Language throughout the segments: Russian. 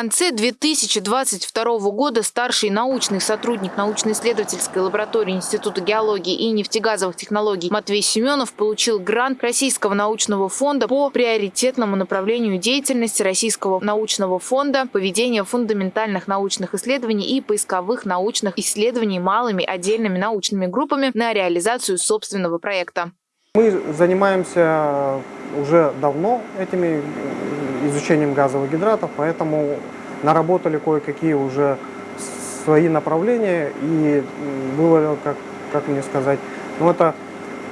конце 2022 года старший научный сотрудник научно-исследовательской лаборатории Института геологии и нефтегазовых технологий Матвей Семенов получил грант Российского научного фонда по приоритетному направлению деятельности Российского научного фонда поведения фундаментальных научных исследований и поисковых научных исследований малыми отдельными научными группами на реализацию собственного проекта. Мы занимаемся уже давно этими изучением газовых гидратов, поэтому наработали кое-какие уже свои направления и было, как, как мне сказать, ну это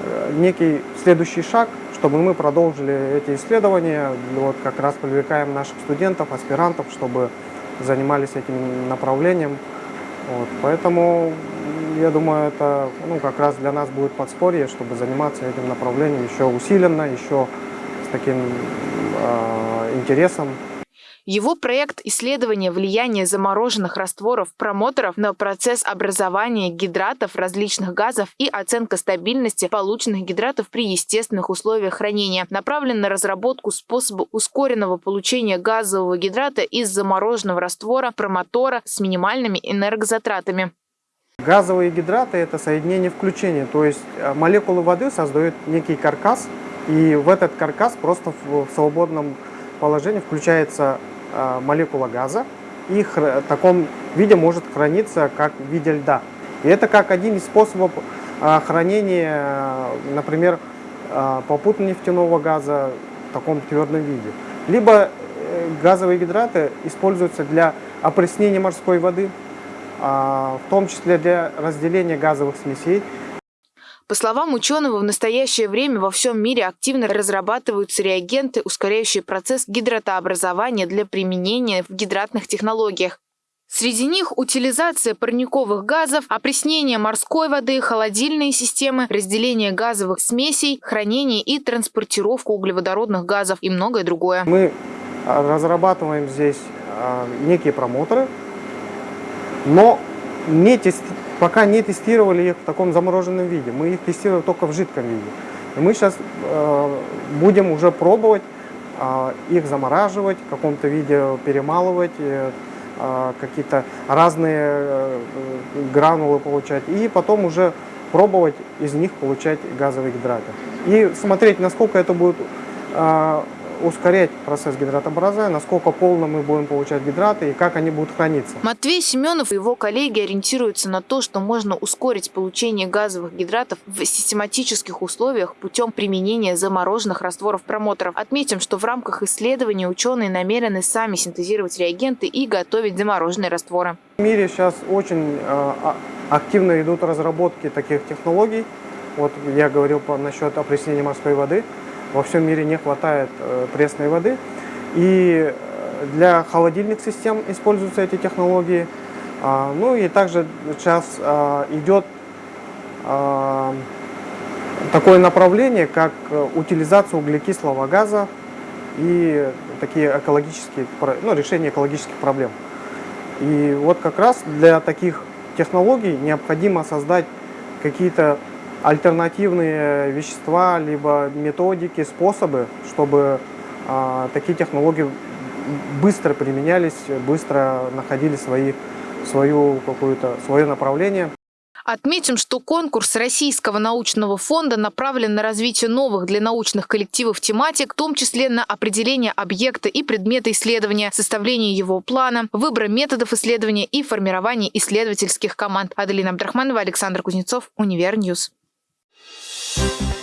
э, некий следующий шаг, чтобы мы продолжили эти исследования, вот как раз привлекаем наших студентов, аспирантов, чтобы занимались этим направлением. Вот, поэтому я думаю, это ну, как раз для нас будет подспорье, чтобы заниматься этим направлением еще усиленно, еще с таким э, интересом. Его проект исследования влияния замороженных растворов промоторов на процесс образования гидратов различных газов и оценка стабильности полученных гидратов при естественных условиях хранения направлен на разработку способа ускоренного получения газового гидрата из замороженного раствора промотора с минимальными энергозатратами. Газовые гидраты – это соединение включения, то есть э, молекулы воды создают некий каркас, и в этот каркас просто в свободном положении включается э, молекула газа, и в таком виде может храниться как в виде льда. И это как один из способов э, хранения, например, попутно нефтяного газа в таком твердом виде. Либо газовые гидраты используются для опреснения морской воды, а, в том числе для разделения газовых смесей. По словам ученого, в настоящее время во всем мире активно разрабатываются реагенты, ускоряющие процесс гидратообразования для применения в гидратных технологиях. Среди них утилизация парниковых газов, опреснение морской воды, холодильные системы, разделение газовых смесей, хранение и транспортировку углеводородных газов и многое другое. Мы а, разрабатываем здесь а, некие промоторы, но не тест... пока не тестировали их в таком замороженном виде. Мы их тестируем только в жидком виде. И мы сейчас э, будем уже пробовать э, их замораживать, в каком-то виде перемалывать, э, э, какие-то разные э, гранулы получать. И потом уже пробовать из них получать газовые гидраты. И смотреть, насколько это будет э, ускорять процесс гидратообразования, насколько полно мы будем получать гидраты и как они будут храниться. Матвей Семенов и его коллеги ориентируются на то, что можно ускорить получение газовых гидратов в систематических условиях путем применения замороженных растворов промоторов. Отметим, что в рамках исследования ученые намерены сами синтезировать реагенты и готовить замороженные растворы. В мире сейчас очень э, активно идут разработки таких технологий. Вот я говорил насчет опреснения морской воды во всем мире не хватает э, пресной воды. И э, для холодильных систем используются эти технологии. А, ну и также сейчас а, идет а, такое направление, как э, утилизация углекислого газа и такие экологические, ну, решение экологических проблем. И вот как раз для таких технологий необходимо создать какие-то альтернативные вещества, либо методики, способы, чтобы а, такие технологии быстро применялись, быстро находили свои, свою какую-то, свое направление. Отметим, что конкурс Российского научного фонда направлен на развитие новых для научных коллективов тематик, в том числе на определение объекта и предмета исследования, составление его плана, выбор методов исследования и формирование исследовательских команд. Аделина Абдрахманова, Александр Кузнецов, Univer News. Thank you